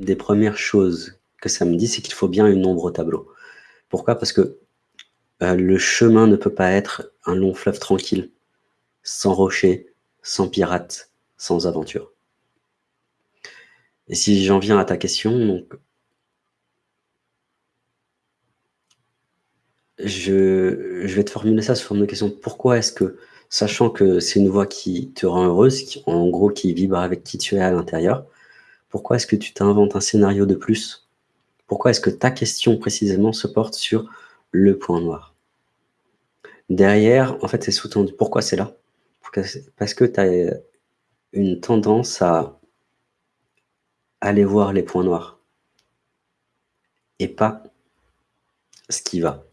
des premières choses que ça me dit, c'est qu'il faut bien une ombre au tableau. Pourquoi? Parce que euh, le chemin ne peut pas être un long fleuve tranquille, sans rochers, sans pirates, sans aventure. Et si j'en viens à ta question, je, vais te formuler ça sous forme de question. Pourquoi est-ce que, sachant que c'est une voix qui te rend heureuse, en gros qui vibre avec qui tu es à l'intérieur, pourquoi est-ce que tu t'inventes un scénario de plus? Pourquoi est-ce que ta question précisément se porte sur le point noir? Derrière, en fait, c'est sous-tendu. Pourquoi c'est là? Parce que tu as une tendance à aller voir les points noirs et pas ce qui va.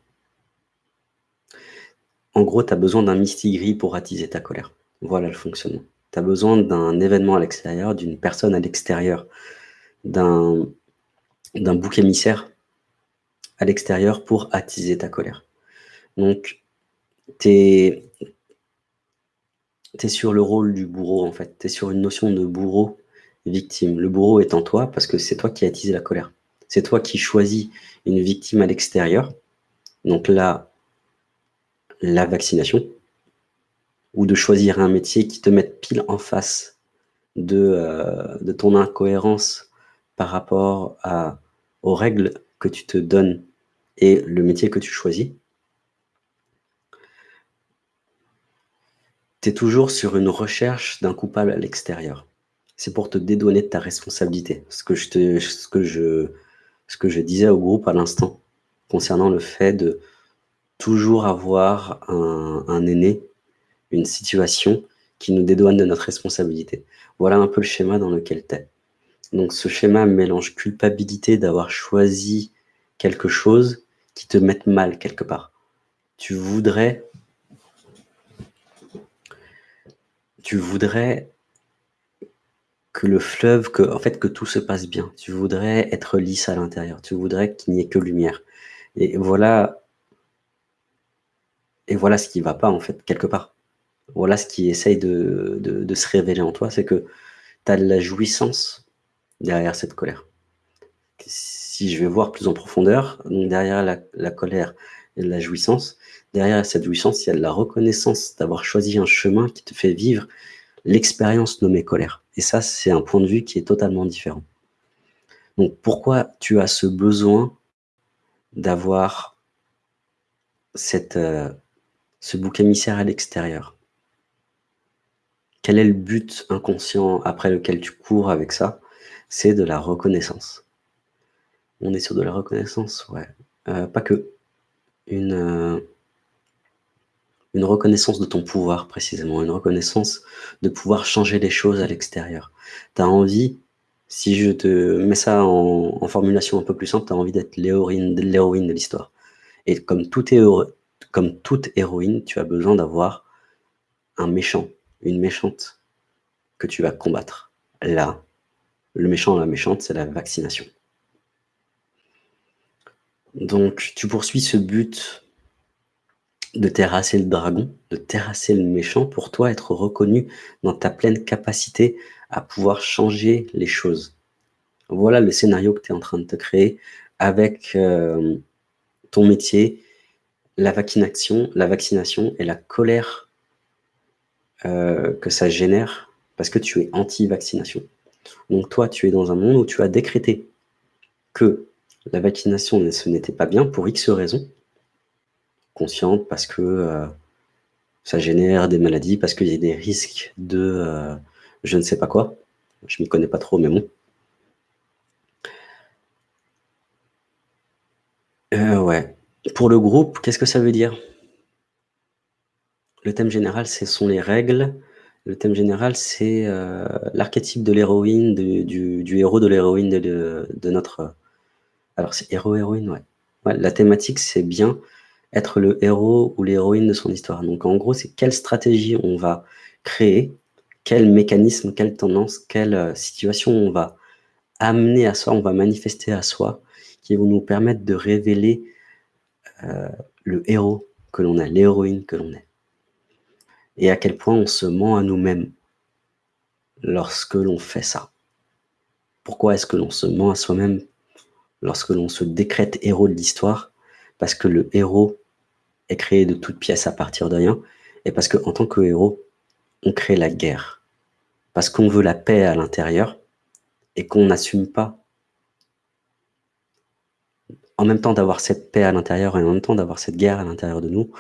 En gros, tu as besoin d'un mistigris pour attiser ta colère. Voilà le fonctionnement. Tu as besoin d'un événement à l'extérieur, d'une personne à l'extérieur, d'un bouc émissaire à l'extérieur pour attiser ta colère. Donc, tu es, sur le rôle du bourreau, en fait. Tu es sur une notion de bourreau victime. Le bourreau est en toi parce que c'est toi qui as la colère. C'est toi qui choisis une victime à l'extérieur. Donc là, la vaccination, ou de choisir un métier qui te mette pile en face de, euh, de ton incohérence par rapport à, aux règles que tu te donnes et le métier que tu choisis, tu es toujours sur une recherche d'un coupable à l'extérieur. C'est pour te dédouaner de ta responsabilité. Ce que je, te, ce que je, ce que je disais au groupe à l'instant, concernant le fait de toujours avoir un, un aîné, une situation qui nous dédouane de notre responsabilité. Voilà un peu le schéma dans lequel tu es. Donc ce schéma mélange culpabilité d'avoir choisi quelque chose qui te mette mal quelque part. Tu voudrais tu voudrais que le fleuve, que, en fait, que tout se passe bien. Tu voudrais être lisse à l'intérieur. Tu voudrais qu'il n'y ait que lumière. Et voilà, et voilà ce qui va pas, en fait, quelque part. Voilà ce qui essaye de, de, se révéler en toi, c'est que tu as de la jouissance derrière cette colère. Si je vais voir plus en profondeur, derrière la, colère et la jouissance, derrière cette jouissance, il y a de la reconnaissance d'avoir choisi un chemin qui te fait vivre l'expérience nommée colère. Et ça, c'est un point de vue qui est totalement différent. Donc, pourquoi tu as ce besoin d'avoir euh, ce bouc émissaire à l'extérieur? Quel est le but inconscient après lequel tu cours avec ça? C'est de la reconnaissance. On est sur de la reconnaissance, ouais. Euh, pas que. Une, euh, une reconnaissance de ton pouvoir précisément, une reconnaissance de pouvoir changer les choses à l'extérieur. Tu as envie, si je te mets ça en, formulation un peu plus simple, tu as envie d'être l'héroïne de l'histoire. Et comme toute héroïne, tu as besoin d'avoir un méchant, une méchante que tu vas combattre. Là, le méchant, la méchante, c'est la vaccination. Donc, tu poursuis ce but de terrasser le dragon, de terrasser le méchant, pour toi être reconnu dans ta pleine capacité à pouvoir changer les choses. Voilà le scénario que tu es en train de te créer avec euh, ton métier, la vaccination, la vaccination et la colère euh, que ça génère parce que tu es anti-vaccination. Donc toi, tu es dans un monde où tu as décrété que la vaccination, ce n'était pas bien pour X raisons, consciente parce que euh, ça génère des maladies, parce qu'il y a des risques de euh, je ne sais pas quoi. Je m'y connais pas trop, mais bon. Pour le groupe, qu'est-ce que ça veut dire? Le thème général, ce sont les règles. Le thème général, c'est l'archétype de l'héroïne, du, héros de l'héroïne de, notre... Alors, c'est héros-héroïne, ouais. La thématique, c'est bien être le héros ou l'héroïne de son histoire. Donc en gros, c'est quelle stratégie on va créer, quel mécanisme, quelle tendance, quelle euh, situation on va amener à soi, on va manifester à soi, qui vont nous permettre de révéler euh, le héros que l'on est, l'héroïne que l'on est. Et à quel point on se ment à nous-mêmes lorsque l'on fait ça. Pourquoi est-ce que l'on se ment à soi-même lorsque l'on se décrète héros de l'histoire? Parce que le héros est créé de toutes pièces à partir de rien, et parce qu'en tant que héros, on crée la guerre. Parce qu'on veut la paix à l'intérieur, et qu'on n'assume pas en même temps d'avoir cette paix à l'intérieur et en même temps d'avoir cette guerre à l'intérieur de nous,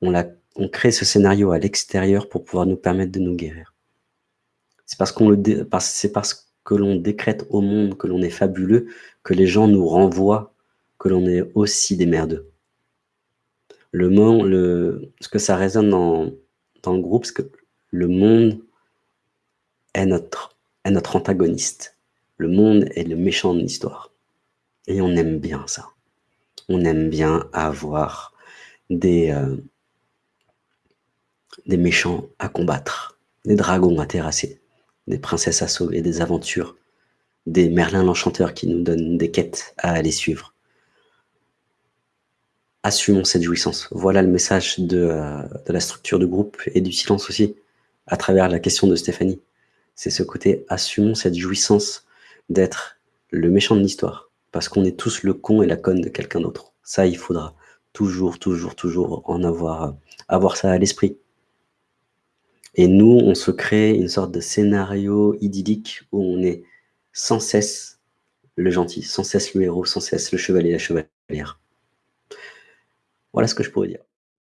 on, on crée ce scénario à l'extérieur pour pouvoir nous permettre de nous guérir. C'est parce, que l'on décrète au monde que l'on est fabuleux que les gens nous renvoient que l'on est aussi des merdeux. Le, monde, le ce que ça résonne dans, dans le groupe, c'est que le monde est notre, est notre antagoniste. Le monde est le méchant de l'histoire. Et on aime bien ça. On aime bien avoir des, euh, des méchants à combattre, des dragons à terrasser, des princesses à sauver, des aventures, des Merlin l'Enchanteur qui nous donnent des quêtes à aller suivre. Assumons cette jouissance. Voilà le message de, euh, de la structure de groupe et du silence aussi, à travers la question de Stéphanie. C'est ce côté, assumons cette jouissance d'être le méchant de l'histoire, parce qu'on est tous le con et la conne de quelqu'un d'autre. Ça, il faudra toujours, toujours, toujours en avoir, avoir ça à l'esprit. Et nous, on se crée une sorte de scénario idyllique où on est sans cesse le gentil, sans cesse le héros, sans cesse le chevalier, la chevalière. Voilà ce que je pourrais dire.